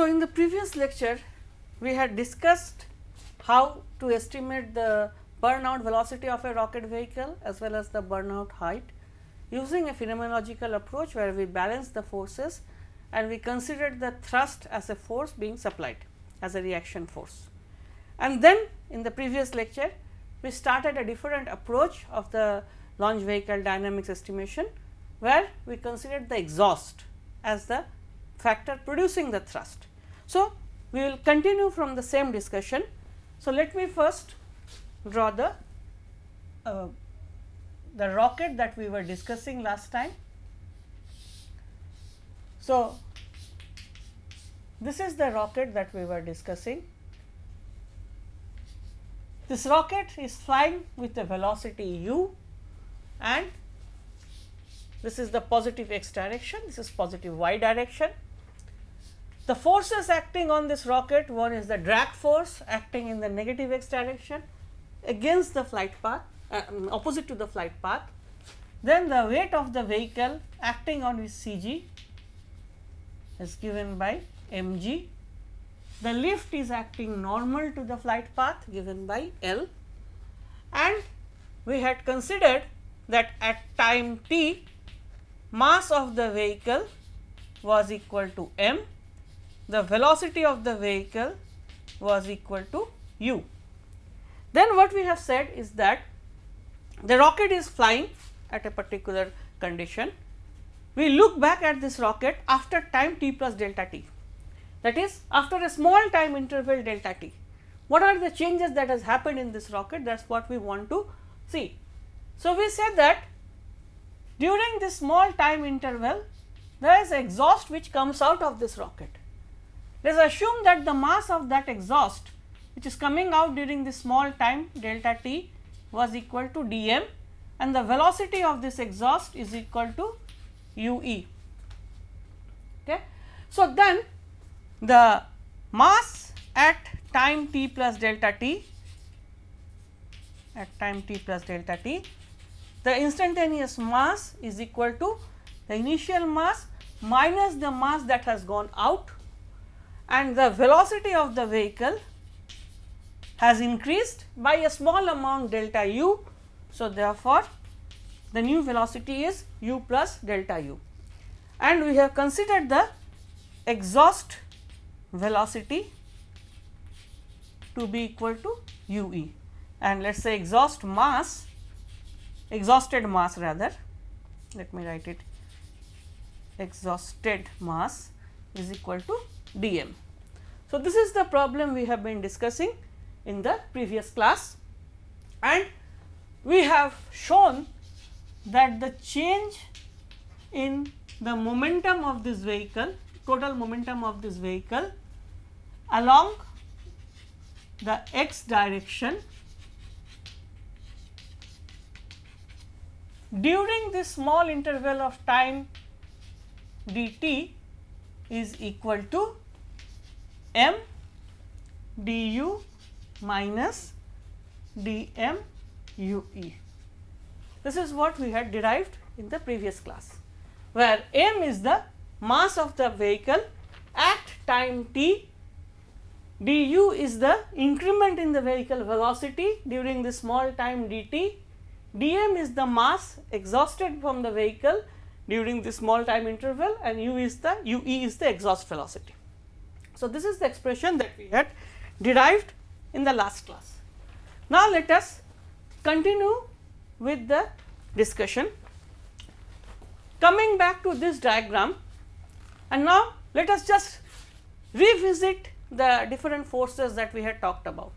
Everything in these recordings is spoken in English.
So, in the previous lecture we had discussed how to estimate the burnout velocity of a rocket vehicle as well as the burnout height using a phenomenological approach where we balance the forces and we considered the thrust as a force being supplied as a reaction force. And then in the previous lecture we started a different approach of the launch vehicle dynamics estimation where we considered the exhaust as the factor producing the thrust. So, we will continue from the same discussion. So, let me first draw the uh, the rocket that we were discussing last time. So, this is the rocket that we were discussing. This rocket is flying with a velocity u and this is the positive x direction, this is positive y direction. The forces acting on this rocket, one is the drag force acting in the negative x direction against the flight path, uh, opposite to the flight path. Then the weight of the vehicle acting on its CG is given by mg. The lift is acting normal to the flight path given by L and we had considered that at time t mass of the vehicle was equal to m, the velocity of the vehicle was equal to u. Then what we have said is that the rocket is flying at a particular condition. We look back at this rocket after time t plus delta t that is after a small time interval delta t. What are the changes that has happened in this rocket that is what we want to see. So, we said that during this small time interval there is exhaust which comes out of this rocket. Let us assume that the mass of that exhaust which is coming out during this small time delta t was equal to d m and the velocity of this exhaust is equal to u e. Okay. So, then the mass at time t plus delta t at time t plus delta t the instantaneous mass is equal to the initial mass minus the mass that has gone out and the velocity of the vehicle has increased by a small amount delta u. So, therefore, the new velocity is u plus delta u and we have considered the exhaust velocity to be equal to u e and let us say exhaust mass exhausted mass rather let me write it exhausted mass is equal to dm. So, this is the problem we have been discussing in the previous class and we have shown that the change in the momentum of this vehicle total momentum of this vehicle along the x direction during this small interval of time dt is equal to m du minus dm ue. This is what we had derived in the previous class, where m is the mass of the vehicle at time t, du is the increment in the vehicle velocity during the small time dt dm is the mass exhausted from the vehicle during the small time interval and u is the ue is the exhaust velocity. So, this is the expression that we had derived in the last class. Now, let us continue with the discussion. Coming back to this diagram and now let us just revisit the different forces that we had talked about.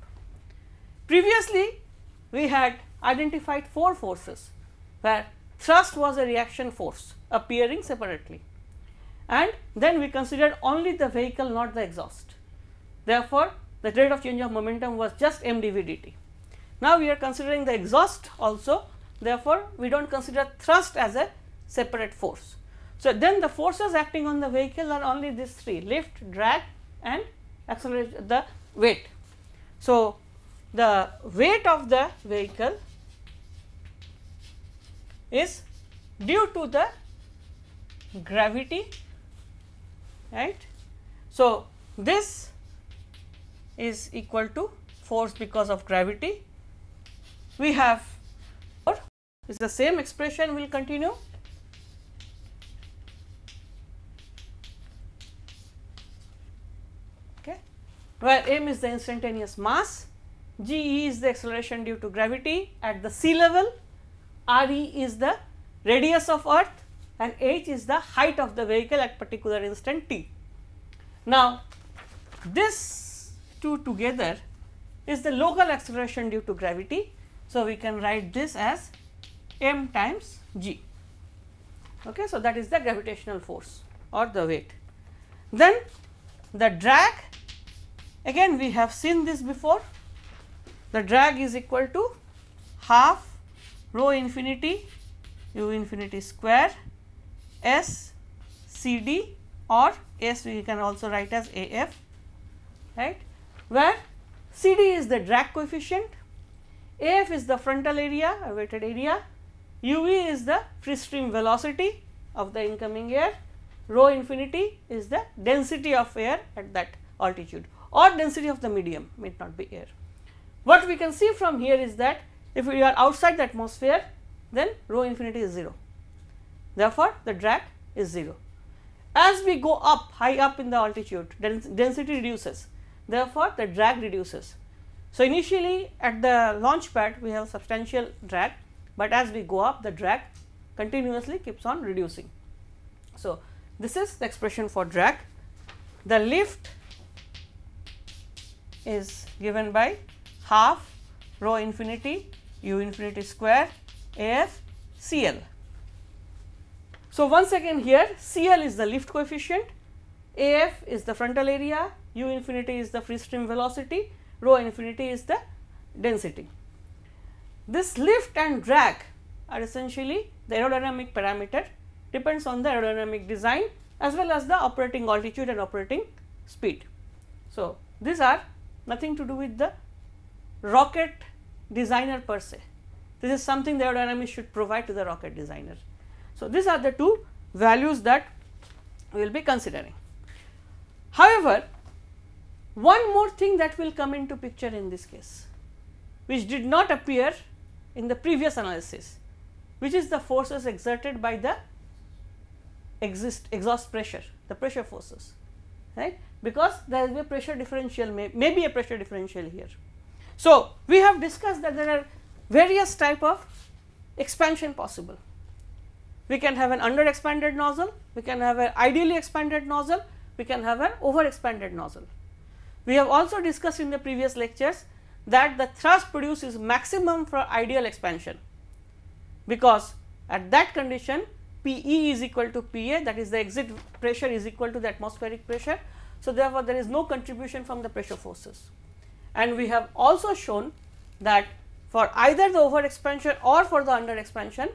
Previously we had identified four forces where thrust was a reaction force appearing separately and then we considered only the vehicle not the exhaust. Therefore, the rate of change of momentum was just m dv dt. Now, we are considering the exhaust also therefore, we do not consider thrust as a separate force. So, then the forces acting on the vehicle are only these three lift, drag and acceleration the weight. So, the weight of the vehicle is due to the gravity right. So, this is equal to force because of gravity. We have or is the same expression will continue. Okay, where m is the instantaneous mass, g e is the acceleration due to gravity at the sea level, r e is the radius of earth and h is the height of the vehicle at particular instant t. Now, this two together is the local acceleration due to gravity. So, we can write this as m times g. Okay. So, that is the gravitational force or the weight. Then the drag again we have seen this before the drag is equal to half rho infinity u infinity square s c d or s we can also write as a f right where C d is the drag coefficient, A f is the frontal area or wetted area, u v is the free stream velocity of the incoming air, rho infinity is the density of air at that altitude or density of the medium may not be air. What we can see from here is that if we are outside the atmosphere then rho infinity is 0. Therefore, the drag is 0. As we go up high up in the altitude density reduces therefore, the drag reduces. So, initially at the launch pad we have substantial drag, but as we go up the drag continuously keeps on reducing. So, this is the expression for drag. The lift is given by half rho infinity u infinity square A f C L. So, once again here C L is the lift coefficient, A f is the frontal area, u infinity is the free stream velocity, rho infinity is the density. This lift and drag are essentially the aerodynamic parameter depends on the aerodynamic design as well as the operating altitude and operating speed. So, these are nothing to do with the rocket designer per se. This is something the aerodynamics should provide to the rocket designer. So, these are the two values that we will be considering. However, one more thing that will come into picture in this case, which did not appear in the previous analysis, which is the forces exerted by the exist exhaust pressure, the pressure forces, right, because there is a pressure differential, may, may be a pressure differential here. So, we have discussed that there are various type of expansion possible. We can have an under expanded nozzle, we can have an ideally expanded nozzle, we can have an over expanded nozzle. We have also discussed in the previous lectures that the thrust produced is maximum for ideal expansion, because at that condition P e is equal to P a that is the exit pressure is equal to the atmospheric pressure. So, therefore, there is no contribution from the pressure forces and we have also shown that for either the over expansion or for the under expansion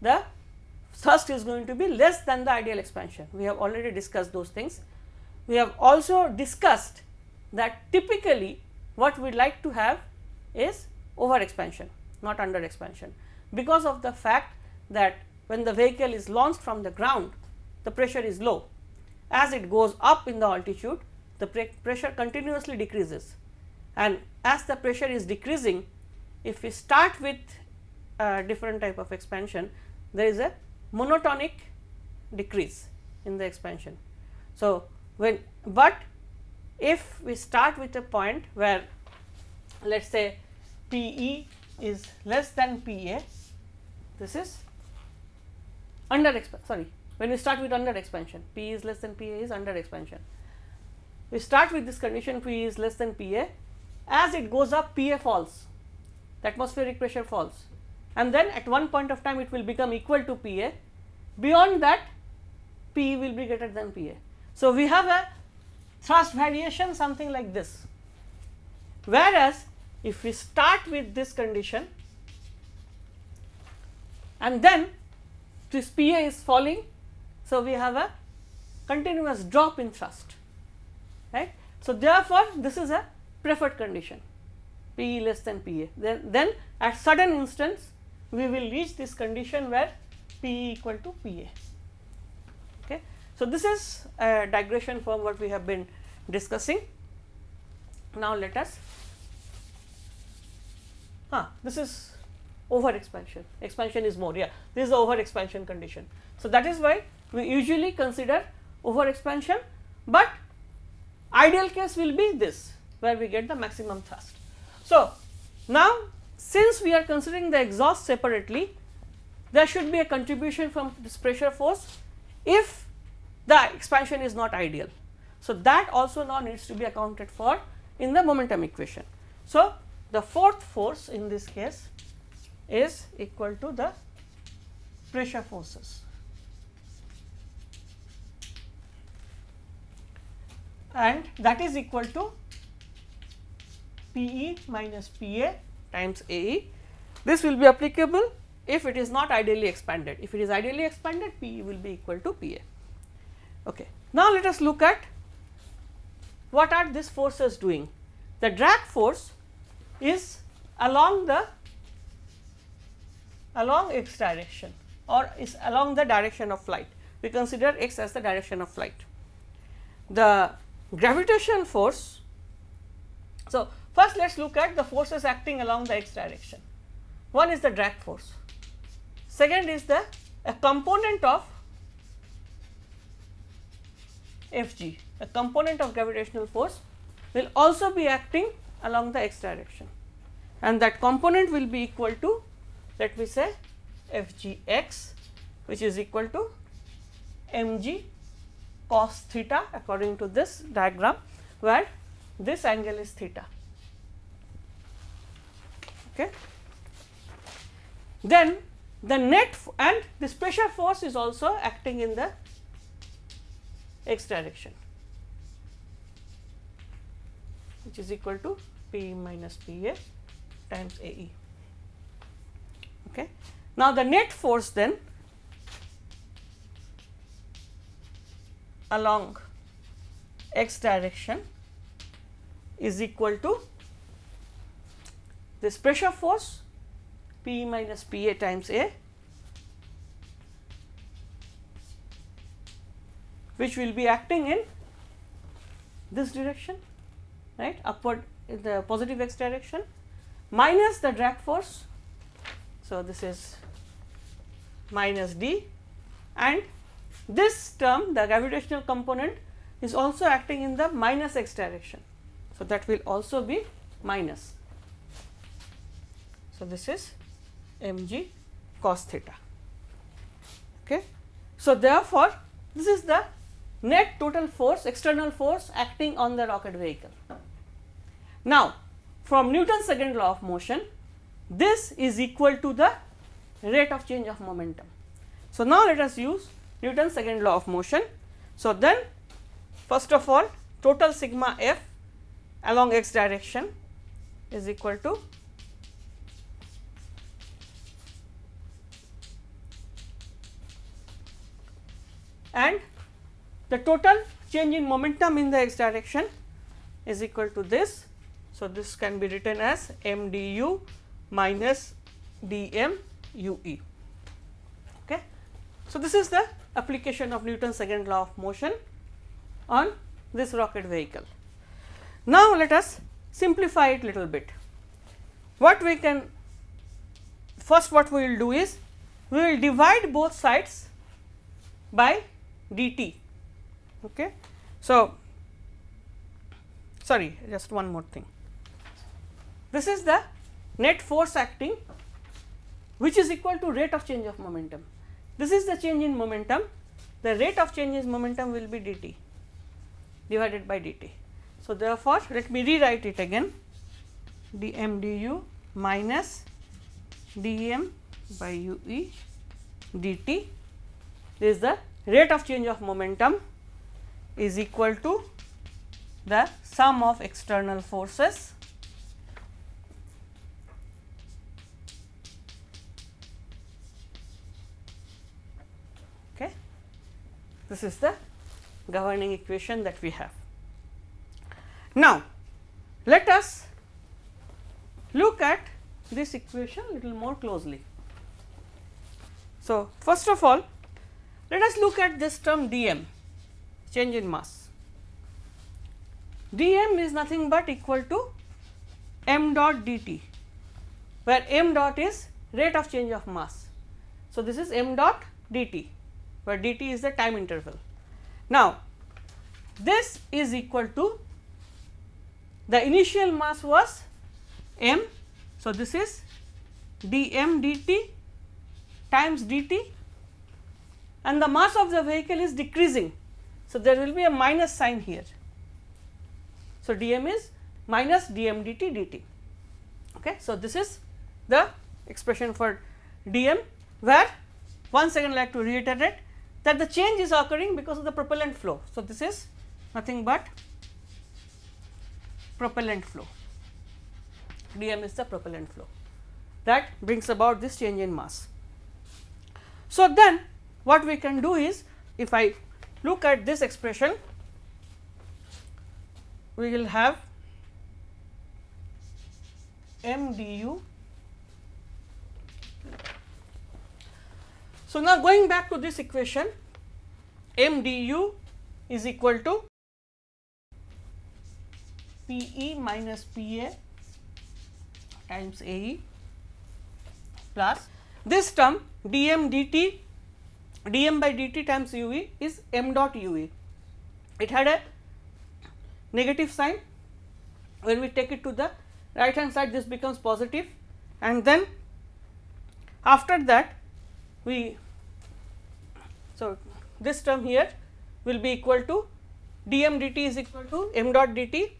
the thrust is going to be less than the ideal expansion. We have already discussed those things. We have also discussed that typically what we like to have is over expansion not under expansion because of the fact that when the vehicle is launched from the ground the pressure is low. As it goes up in the altitude the pressure continuously decreases and as the pressure is decreasing if we start with a different type of expansion there is a monotonic decrease in the expansion. So, when but if we start with a point where let us say P e is less than P a, this is under sorry when we start with under expansion P is less than P a is under expansion. We start with this condition P is less than P a as it goes up P a falls the atmospheric pressure falls and then at one point of time it will become equal to P a beyond that P will be greater than P a. So, we have a thrust variation something like this. Whereas, if we start with this condition and then this P a is falling. So, we have a continuous drop in thrust right. So, therefore, this is a preferred condition P e less than P a then, then at sudden instance we will reach this condition where P equal to P a. Okay. So, this is a digression from what we have been discussing. Now, let us ah, this is over expansion, expansion is more yeah this is the over expansion condition. So, that is why we usually consider over expansion, but ideal case will be this where we get the maximum thrust. So, now since we are considering the exhaust separately there should be a contribution from this pressure force if the expansion is not ideal. So, that also now needs to be accounted for in the momentum equation. So, the fourth force in this case is equal to the pressure forces. and that is equal to P e minus P a times A. This will be applicable if it is not ideally expanded. If it is ideally expanded P will be equal to P a. Okay. Now, let us look at what are these forces doing. The drag force is along the along x direction or is along the direction of flight. We consider x as the direction of flight. The gravitational force. So, first let us look at the forces acting along the x direction. One is the drag force, second is the a component of Fg, a component of gravitational force will also be acting along the x direction and that component will be equal to let me say F g x which is equal to m g cos theta according to this diagram where this angle is theta. Okay. Then the net and this pressure force is also acting in the x direction which is equal to P minus P a times A e. Okay. Now, the net force then along x direction is equal to this pressure force P minus P a times A which will be acting in this direction right upward in the positive x direction minus the drag force. So, this is minus d and this term the gravitational component is also acting in the minus x direction. So, that will also be minus. So, this is m g cos theta. Okay. So, therefore, this is the net total force external force acting on the rocket vehicle. Now, from Newton's second law of motion this is equal to the rate of change of momentum. So, now let us use Newton's second law of motion. So, then first of all total sigma f along x direction is equal to and the total change in momentum in the x direction is equal to this. So, this can be written as m d u minus d m u e. Okay. So, this is the application of Newton's second law of motion on this rocket vehicle. Now, let us simplify it little bit. What we can first what we will do is we will divide both sides by dt. Okay. So, sorry just one more thing. This is the net force acting which is equal to rate of change of momentum. This is the change in momentum, the rate of change in momentum will be dt divided by dt. So, therefore, let me rewrite it again dm du minus dm by ue dt is the rate of change of momentum is equal to the sum of external forces okay This is the governing equation that we have. Now, let us look at this equation little more closely. So, first of all let us look at this term dm change in mass. dm is nothing but equal to m dot dt, where m dot is rate of change of mass. So, this is m dot dt, where dt is the time interval. Now, this is equal to the initial mass was m. So, this is dm dt times dt and the mass of the vehicle is decreasing. So, there will be a minus sign here. So, dm is minus dm dt dt. Okay. So, this is the expression for dm where once again I like to reiterate that the change is occurring because of the propellant flow. So, this is nothing but propellant flow dm is the propellant flow that brings about this change in mass. So, then what we can do is if I look at this expression we will have m du. So, now going back to this equation m du is equal to P e minus P a times A e plus this term dm dt dm by dt times u e is m dot u e. It had a negative sign when we take it to the right hand side this becomes positive and then after that we so this term here will be equal to dm dt is equal to m dot dt.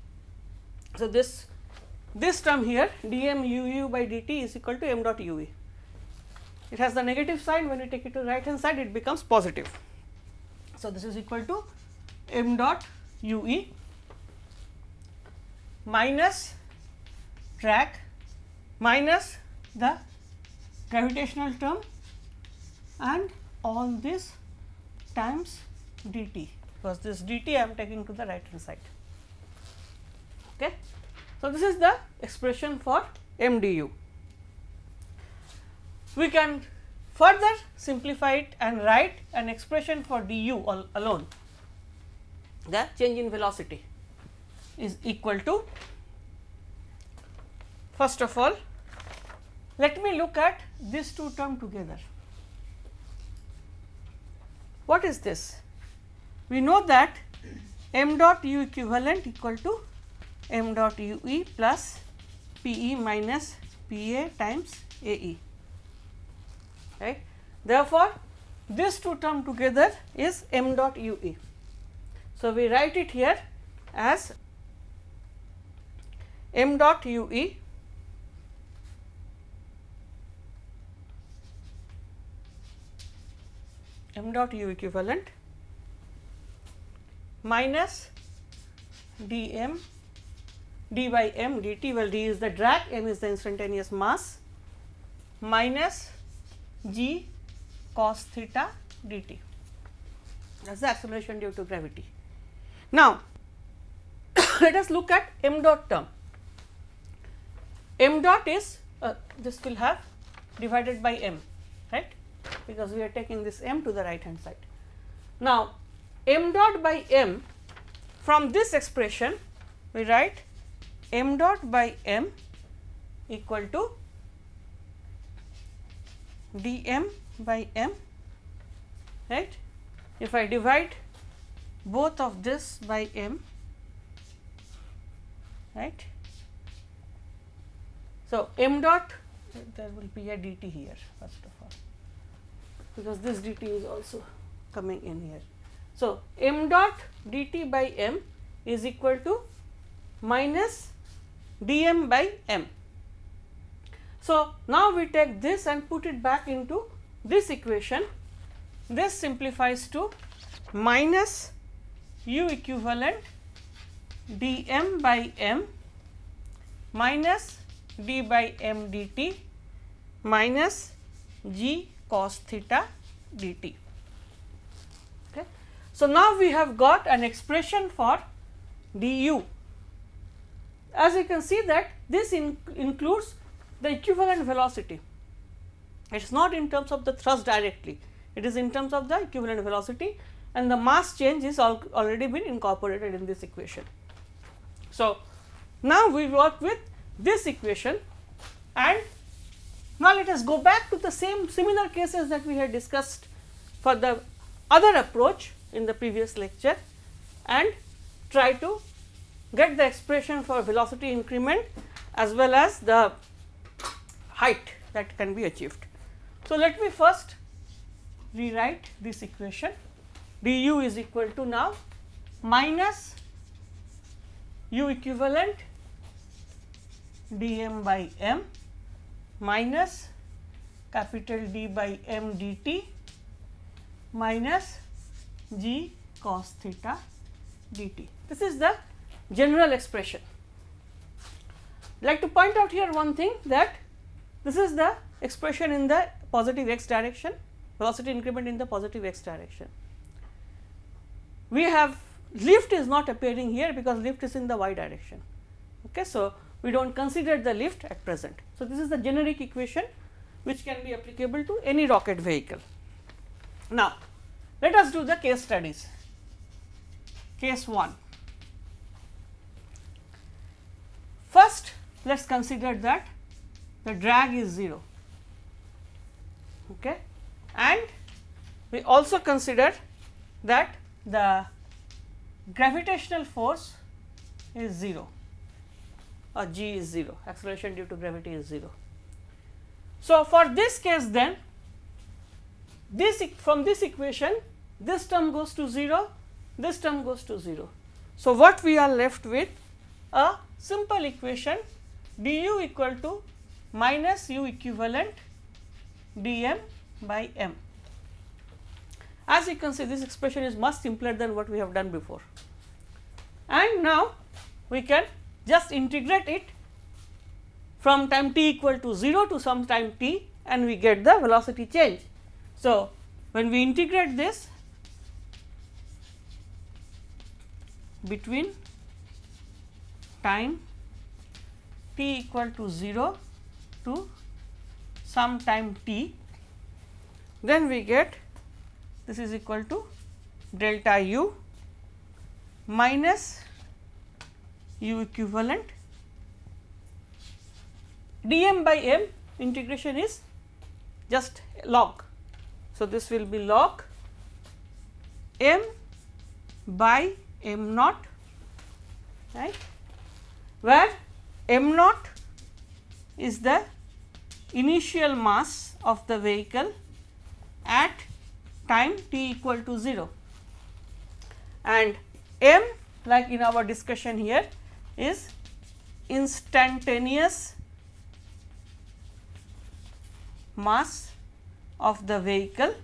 So, this this term here dm uu by dt is equal to m dot ue. It has the negative sign when you take it to the right hand side it becomes positive. So, this is equal to m dot ue minus drag minus the gravitational term and all this times dt because this dt I am taking to the right hand side. Okay. So, this is the expression for MDU. We can further simplify it and write an expression for du al alone. The change in velocity is equal to first of all let me look at these two term together. What is this? We know that m dot u equivalent equal to m dot u e plus p e minus p a times a e right. Therefore, these two term together is m dot u e. So, we write it here as m dot u e m dot u equivalent minus d m d by m dt well d is the drag m is the instantaneous mass minus g cos theta dt that is the acceleration due to gravity. Now, let us look at m dot term. m dot is uh, this will have divided by m right because we are taking this m to the right hand side. Now, m dot by m from this expression we write m dot by m equal to d m by m right. If I divide both of this by m right. So, m dot there will be a dt here first of all because this dt is also coming in here. So, m dot dt by m is equal to minus dm by m. So, now we take this and put it back into this equation. This simplifies to minus u equivalent dm by m minus d by m dt minus g cos theta dt. Okay. So, now we have got an expression for du. As you can see that this in includes the equivalent velocity. It is not in terms of the thrust directly, it is in terms of the equivalent velocity and the mass change is al already been incorporated in this equation. So, now we work with this equation and now let us go back to the same similar cases that we had discussed for the other approach in the previous lecture and try to get the expression for velocity increment as well as the height that can be achieved. So, let me first rewrite this equation du is equal to now minus u equivalent dm by m minus capital D by m dt minus g cos theta dt. This is the general expression. like to point out here one thing that this is the expression in the positive x direction, velocity increment in the positive x direction. We have lift is not appearing here because lift is in the y direction. Okay. So, we do not consider the lift at present. So, this is the generic equation which can be applicable to any rocket vehicle. Now, let us do the case studies. Case 1. First, let us consider that the drag is 0 okay. and we also consider that the gravitational force is 0 or g is 0 acceleration due to gravity is 0. So, for this case then this from this equation this term goes to 0 this term goes to 0. So, what we are left with a simple equation du equal to minus u equivalent dm by m. As you can see this expression is much simpler than what we have done before and now we can just integrate it from time t equal to 0 to some time t and we get the velocity change. So, when we integrate this between time t equal to 0 to some time t, then we get this is equal to delta u minus u equivalent dm by m integration is just log. So, this will be log m by m naught right where m naught is the initial mass of the vehicle at time t equal to 0 and m like in our discussion here is instantaneous mass of the vehicle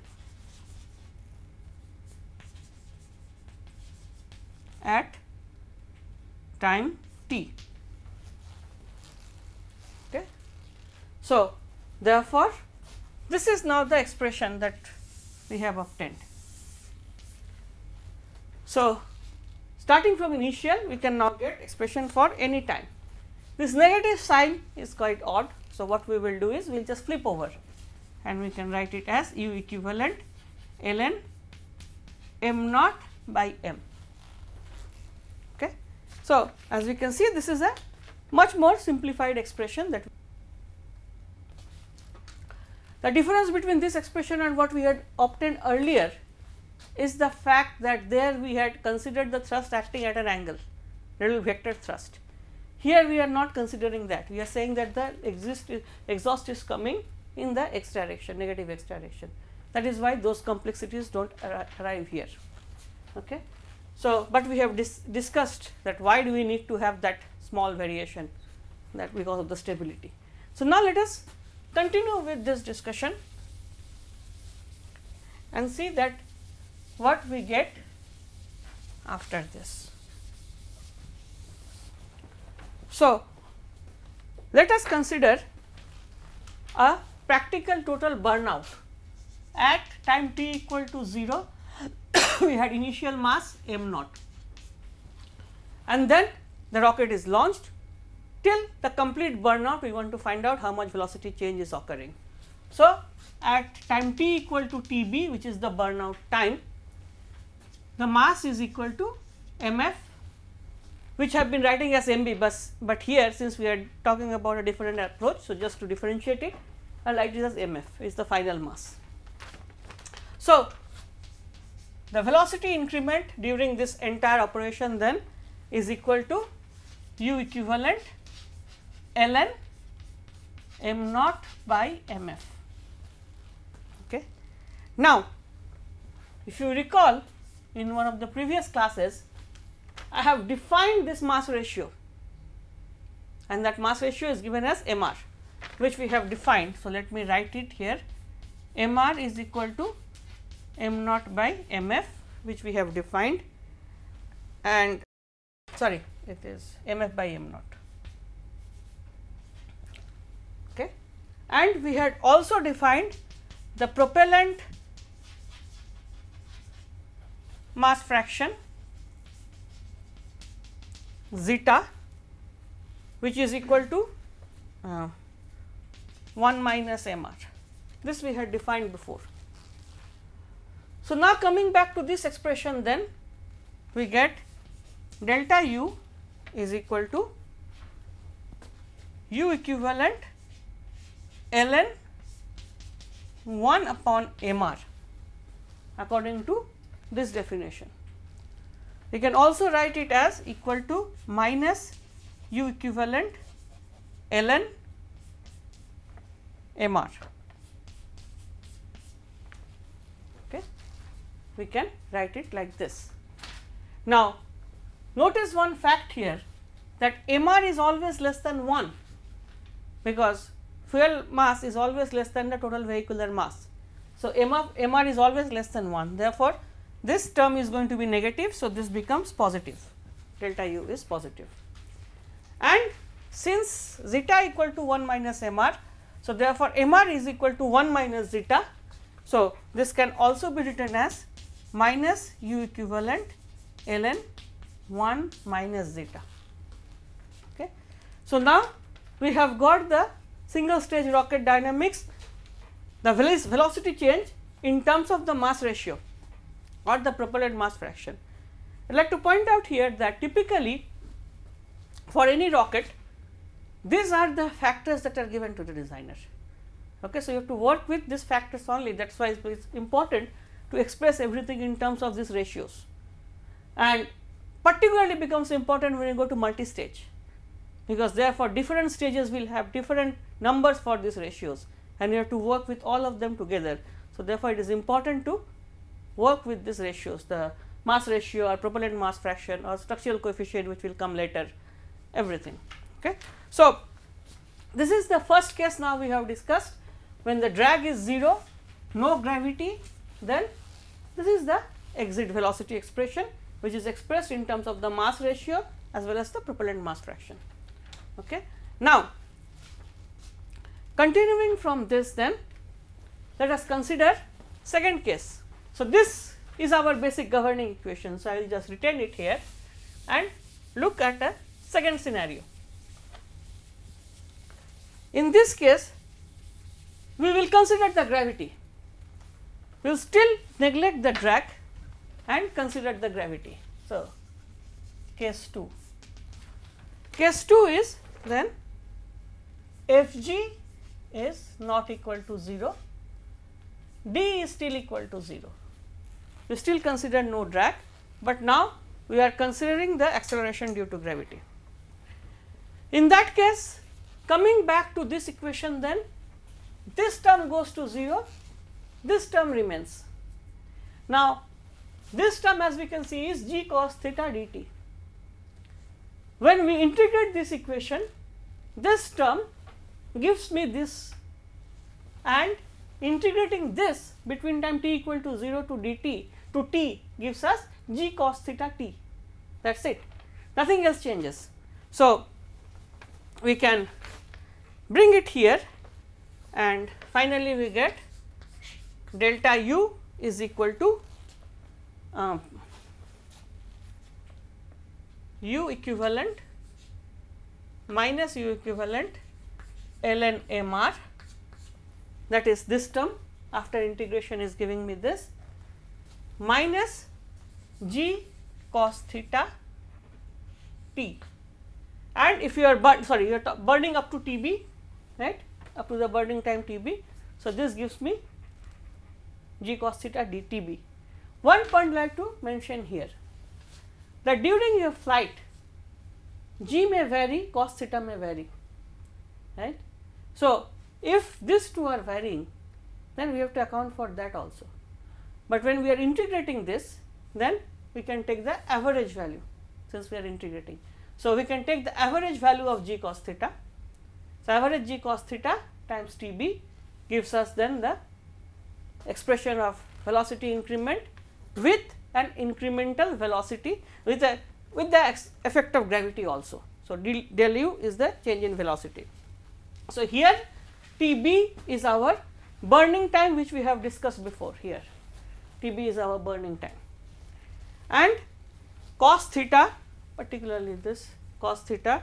at time t. Okay. So, therefore, this is now the expression that we have obtained. So, starting from initial we can now get expression for any time. This negative sign is quite odd. So, what we will do is we will just flip over and we can write it as u equivalent ln m naught by m. Okay. So, as we can see this is a much more simplified expression that the difference between this expression and what we had obtained earlier is the fact that there we had considered the thrust acting at an angle radial vector thrust. Here we are not considering that we are saying that the exist exhaust is coming in the x direction negative x direction that is why those complexities do not arrive here. Okay. So, but we have dis discussed that why do we need to have that small variation that because of the stability. So, now let us continue with this discussion and see that what we get after this. So, let us consider a practical total burnout. At time t equal to 0 we had initial mass m naught. And then the rocket is launched till the complete burnout we want to find out how much velocity change is occurring. So, at time t equal to t b which is the burnout time the mass is equal to m f which I have been writing as MB, but, but here since we are talking about a different approach. So, just to differentiate it I write it as MF is the final mass. So, the velocity increment during this entire operation then is equal to u equivalent ln m naught by mf. Okay. Now, if you recall in one of the previous classes, I have defined this mass ratio and that mass ratio is given as mr which we have defined. So, let me write it here mr is equal to m naught by mf which we have defined and sorry it is mf by m naught. Okay. And we had also defined the propellant mass fraction zeta which is equal to uh, 1 minus m r. This we had defined before. So, now coming back to this expression then we get delta u is equal to u equivalent ln 1 upon m r according to this definition. We can also write it as equal to minus u equivalent ln m r. Okay. We can write it like this. Now, notice one fact here that m r is always less than 1 because fuel mass is always less than the total vehicular mass. So, m of m r is always less than 1 therefore, this term is going to be negative. So, this becomes positive delta u is positive and since zeta equal to 1 minus m r. So, therefore, m r is equal to 1 minus zeta. So, this can also be written as minus u equivalent ln 1 minus zeta. Okay. So, now we have got the single stage rocket dynamics the velocity change in terms of the mass ratio or the propellant mass fraction. I would like to point out here that typically for any rocket these are the factors that are given to the designer. Okay, so, you have to work with these factors only that is why it is important to express everything in terms of these ratios and particularly becomes important when you go to multi-stage because therefore, different stages will have different numbers for these ratios and you have to work with all of them together. So, therefore, it is important to work with these ratios the mass ratio or propellant mass fraction or structural coefficient which will come later everything. Okay. So, this is the first case now we have discussed when the drag is 0 no gravity then this is the exit velocity expression which is expressed in terms of the mass ratio as well as the propellant mass fraction. Okay. Now, continuing from this then let us consider second case. So, this is our basic governing equation. So, I will just retain it here and look at a second scenario. In this case, we will consider the gravity, we will still neglect the drag and consider the gravity. So, case 2. Case 2 is then f g is not equal to 0, d is still equal to 0. We still consider no drag, but now we are considering the acceleration due to gravity. In that case, Coming back to this equation then, this term goes to 0, this term remains. Now, this term as we can see is g cos theta dt. When we integrate this equation, this term gives me this and integrating this between time t equal to 0 to dt to t gives us g cos theta t that is it nothing else changes. So, we can bring it here and finally we get delta u is equal to um, u equivalent minus u equivalent ln mr that is this term after integration is giving me this. Minus g cos theta t. And if you are burn sorry you are burning up to T b right? Up to the burning time T b. So, this gives me g cos theta d T b. One point I like to mention here. That during your flight g may vary cos theta may vary right. So, if these two are varying then we have to account for that also, but when we are integrating this then we can take the average value since we are integrating. So, we can take the average value of g cos theta. So, average g cos theta times T b gives us then the expression of velocity increment with an incremental velocity with a with the effect of gravity also. So, del u is the change in velocity. So, here T b is our burning time which we have discussed before here T b is our burning time and cos theta particularly this cos theta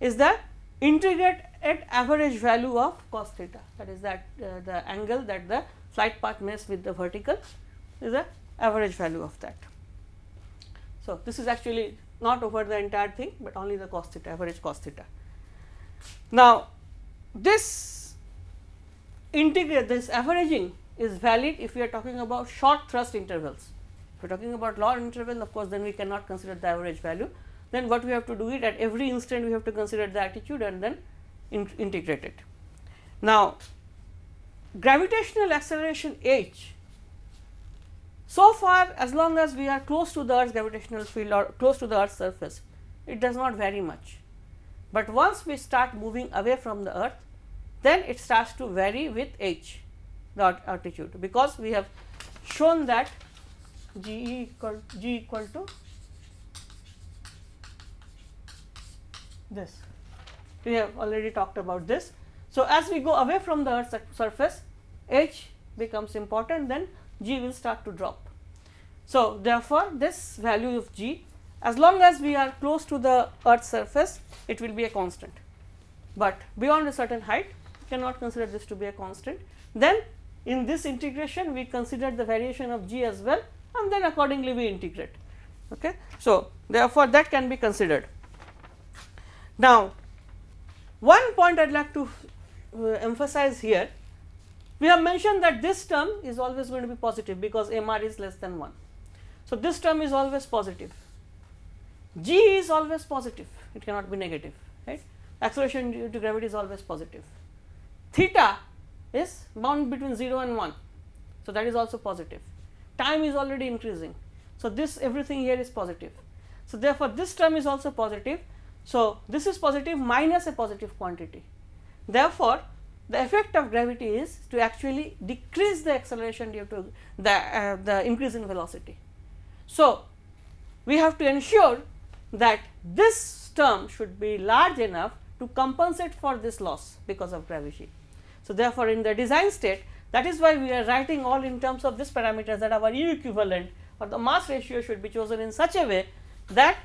is the integrate at average value of cos theta that is that uh, the angle that the flight path makes with the vertical is the average value of that. So, this is actually not over the entire thing, but only the cos theta average cos theta. Now, this integrate this averaging is valid if we are talking about short thrust intervals. If we are talking about long interval of course, then we cannot consider the average value. Then what we have to do it at every instant we have to consider the attitude and then in integrate it. Now, gravitational acceleration h so far as long as we are close to the earth's gravitational field or close to the earth's surface it does not vary much, but once we start moving away from the earth then it starts to vary with h the altitude because we have shown that g equal g equal to this we have already talked about this. So, as we go away from the earth's surface h becomes important then g will start to drop. So, therefore, this value of g as long as we are close to the earth's surface it will be a constant, but beyond a certain height we cannot consider this to be a constant. Then in this integration we consider the variation of g as well and then accordingly we integrate. Okay. So, therefore, that can be considered. Now, one point I would like to uh, emphasize here we have mentioned that this term is always going to be positive because m r is less than 1. So, this term is always positive, G is always positive, it cannot be negative, right. Acceleration due to gravity is always positive. Theta is bound between 0 and 1. So, that is also positive. Time is already increasing. So, this everything here is positive. So, therefore, this term is also positive. So, this is positive minus a positive quantity. Therefore, the effect of gravity is to actually decrease the acceleration due to the, uh, the increase in velocity. So, we have to ensure that this term should be large enough to compensate for this loss because of gravity. So, therefore, in the design state that is why we are writing all in terms of this parameters that our U equivalent or the mass ratio should be chosen in such a way that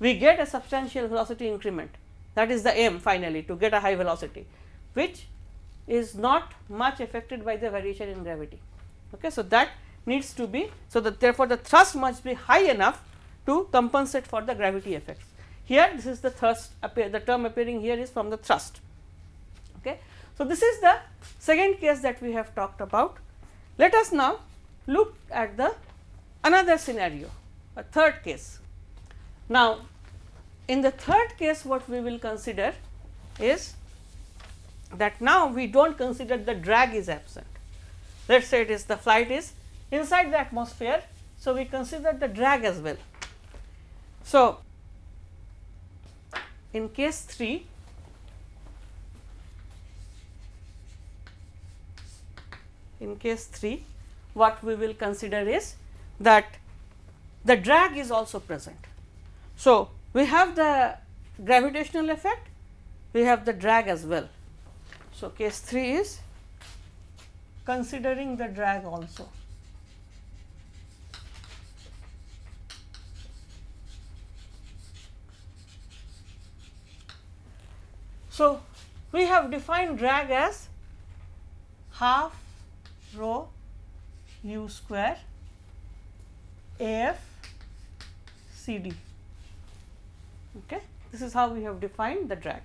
we get a substantial velocity increment that is the aim finally to get a high velocity which is not much affected by the variation in gravity. Okay. So, that needs to be so that therefore, the thrust must be high enough to compensate for the gravity effects. Here this is the thrust the term appearing here is from the thrust. Okay. So, this is the second case that we have talked about. Let us now look at the another scenario a third case. Now, in the third case what we will consider is that now we do not consider the drag is absent. Let us say it is the flight is inside the atmosphere. So, we consider the drag as well. So, in case 3 in case 3 what we will consider is that the drag is also present. So, we have the gravitational effect, we have the drag as well. So, case 3 is considering the drag also. So, we have defined drag as half rho u square A f C D. Okay. This is how we have defined the drag.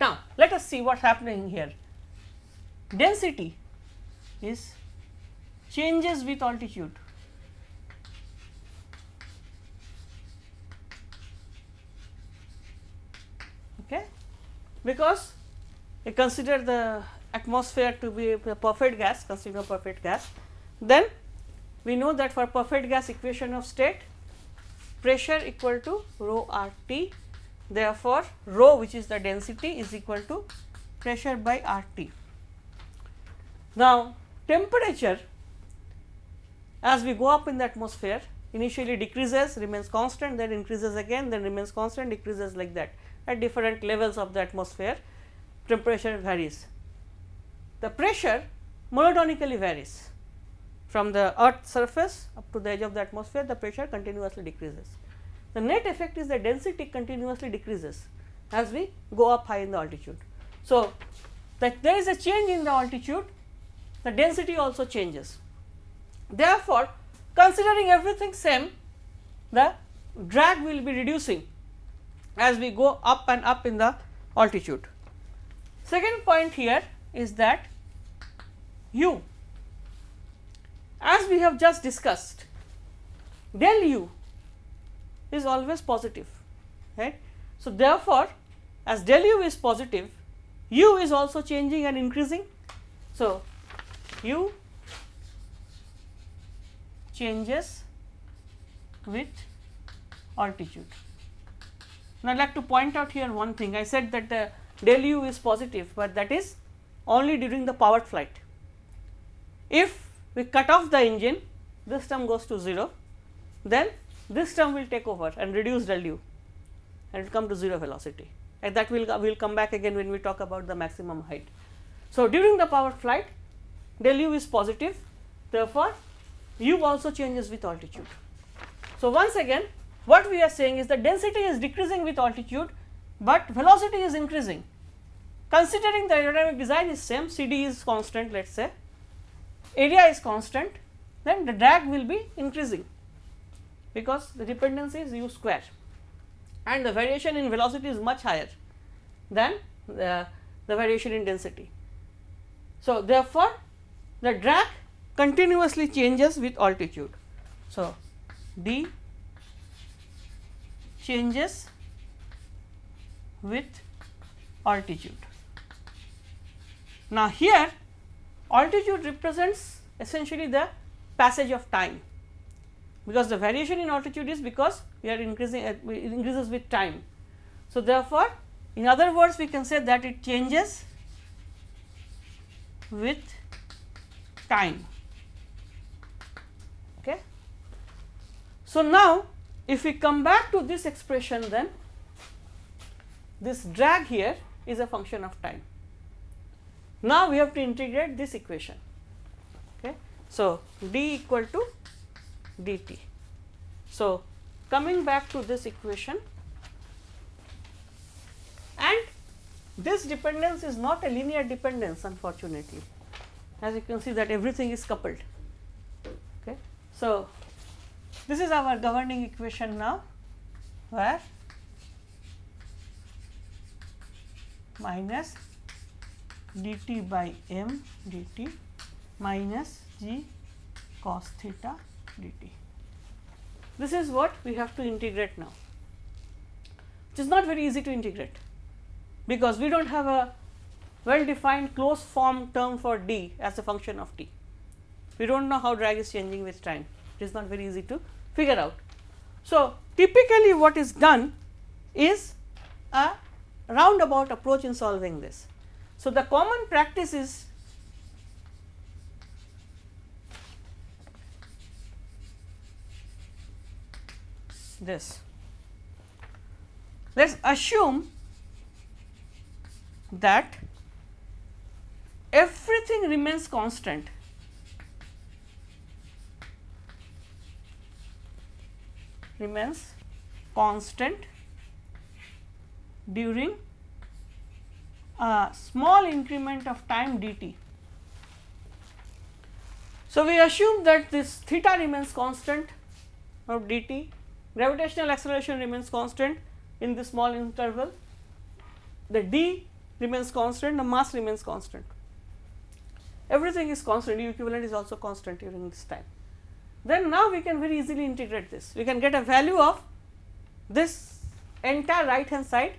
Now, let us see what is happening here. Density is changes with altitude. Okay, because we consider the atmosphere to be a perfect gas, consider perfect gas, then we know that for perfect gas equation of state pressure equal to rho r t. Therefore, rho which is the density is equal to pressure by r t. Now, temperature as we go up in the atmosphere initially decreases remains constant then increases again then remains constant decreases like that at different levels of the atmosphere temperature varies. The pressure monotonically varies from the earth surface up to the edge of the atmosphere the pressure continuously decreases. The net effect is the density continuously decreases as we go up high in the altitude. So, that there is a change in the altitude the density also changes. Therefore, considering everything same the drag will be reducing as we go up and up in the altitude. Second point here is that u as we have just discussed del u is always positive right. So, therefore, as del u is positive u is also changing and increasing. So, u changes with altitude. Now, I would like to point out here one thing I said that the del u is positive, but that is only during the powered flight. If we cut off the engine this term goes to 0 then this term will take over and reduce del u and it will come to 0 velocity and that will will come back again when we talk about the maximum height. So, during the powered flight del u is positive therefore, u also changes with altitude. So, once again what we are saying is the density is decreasing with altitude, but velocity is increasing. Considering the aerodynamic design is same C d is constant let us say area is constant then the drag will be increasing because the dependency is u square and the variation in velocity is much higher than the, the variation in density. So, therefore, the drag continuously changes with altitude. So, d changes with altitude. Now, here altitude represents essentially the passage of time because the variation in altitude is because we are increasing uh, it increases with time. So, therefore, in other words we can say that it changes with time. Okay. So, now if we come back to this expression then this drag here is a function of time. Now, we have to integrate this equation. Okay. So, d equal to dt. So, coming back to this equation and this dependence is not a linear dependence unfortunately as you can see that everything is coupled. Okay. So, this is our governing equation now where minus dt by m dt minus g cos theta dt. This is what we have to integrate now. which is not very easy to integrate because we do not have a well defined closed form term for d as a function of t. We do not know how drag is changing with time, it is not very easy to figure out. So, typically what is done is a roundabout approach in solving this. So, the common practice is this. Let us assume that everything remains constant remains constant during a small increment of time dt. So, we assume that this theta remains constant of dt, gravitational acceleration remains constant, in this small interval, the d remains constant, the mass remains constant. Everything is constant, u equivalent is also constant during this time. Then now we can very easily integrate this. We can get a value of this entire right hand side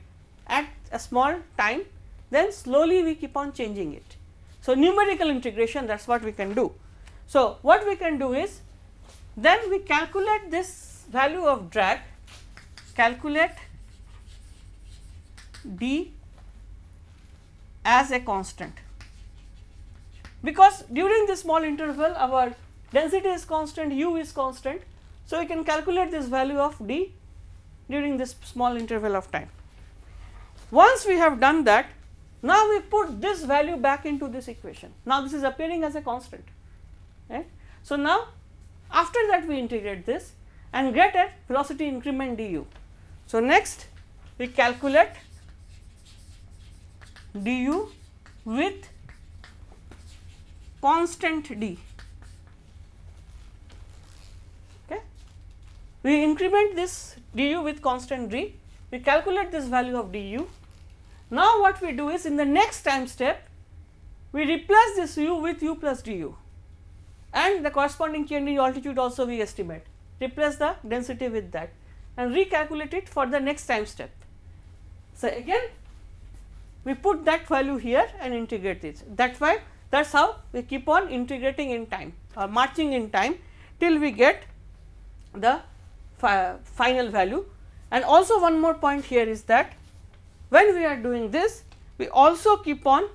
at a small time, then slowly we keep on changing it. So, numerical integration that is what we can do. So, what we can do is then we calculate this value of drag, calculate d as a constant because during this small interval our density is constant, u is constant. So, we can calculate this value of d during this small interval of time. Once we have done that, now we put this value back into this equation. Now, this is appearing as a constant. Right? So, now after that we integrate this and get a velocity increment du. So, next we calculate du with constant d. We increment this du with constant d, we calculate this value of du. Now, what we do is in the next time step, we replace this u with u plus du and the corresponding change in altitude also we estimate, replace the density with that and recalculate it for the next time step. So, again we put that value here and integrate it. That is why that is how we keep on integrating in time or marching in time till we get the fi final value. And also one more point here is that when we are doing this we also keep on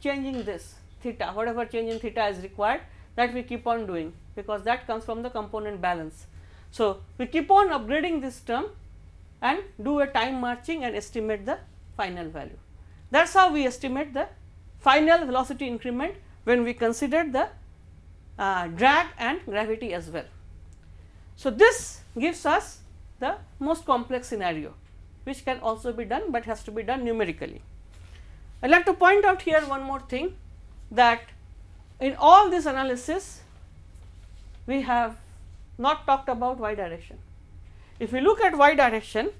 changing this theta whatever change in theta is required that we keep on doing because that comes from the component balance. So, we keep on upgrading this term and do a time marching and estimate the final value. That is how we estimate the final velocity increment when we consider the uh, drag and gravity as well. So, this gives us the most complex scenario which can also be done, but has to be done numerically. I would like to point out here one more thing that in all this analysis we have not talked about y direction. If we look at y direction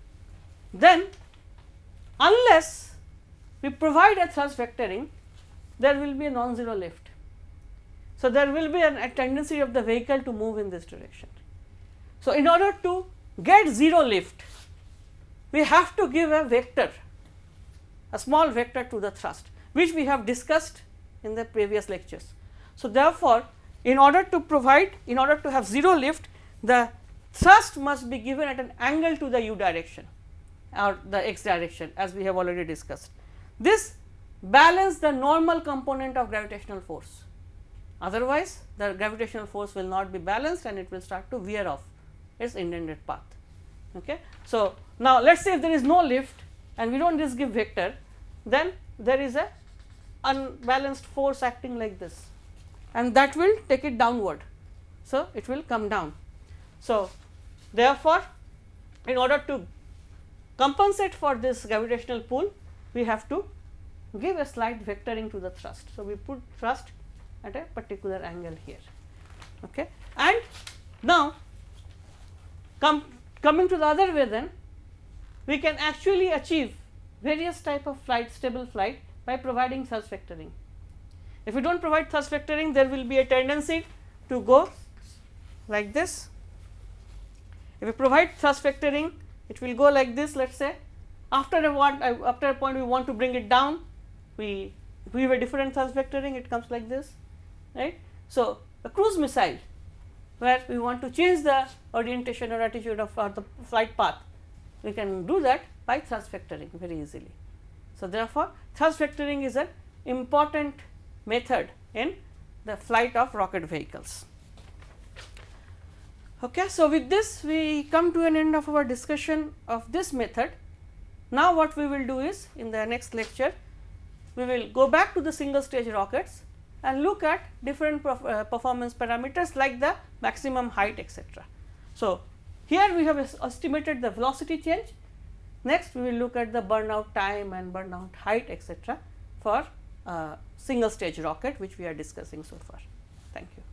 then unless we provide a thrust vectoring there will be a non-zero lift. So, there will be an, a tendency of the vehicle to move in this direction. So, in order to get 0 lift we have to give a vector a small vector to the thrust which we have discussed in the previous lectures. So, therefore, in order to provide in order to have 0 lift the thrust must be given at an angle to the u direction or the x direction as we have already discussed. This balance the normal component of gravitational force otherwise the gravitational force will not be balanced and it will start to veer off its intended path. Okay. So, now let us say if there is no lift and we do not just give vector then there is a unbalanced force acting like this and that will take it downward. So, it will come down. So, therefore, in order to compensate for this gravitational pull we have to give a slight vectoring to the thrust. So, we put thrust at a particular angle here okay. and now come coming to the other way then we can actually achieve various type of flight stable flight by providing thrust vectoring. If we do not provide thrust vectoring there will be a tendency to go like this. If we provide thrust vectoring it will go like this let us say after a want uh, after a point we want to bring it down we we have a different thrust vectoring it comes like this right. So, a cruise missile where we want to change the orientation or attitude of or the flight path we can do that by thrust vectoring very easily. So, therefore, thrust vectoring is an important method in the flight of rocket vehicles. Okay. So, with this we come to an end of our discussion of this method. Now, what we will do is in the next lecture we will go back to the single stage rockets and look at different uh, performance parameters like the maximum height etc. So, here we have estimated the velocity change, next we will look at the burnout time and burnout height etc. for uh, single stage rocket which we are discussing so far. Thank you.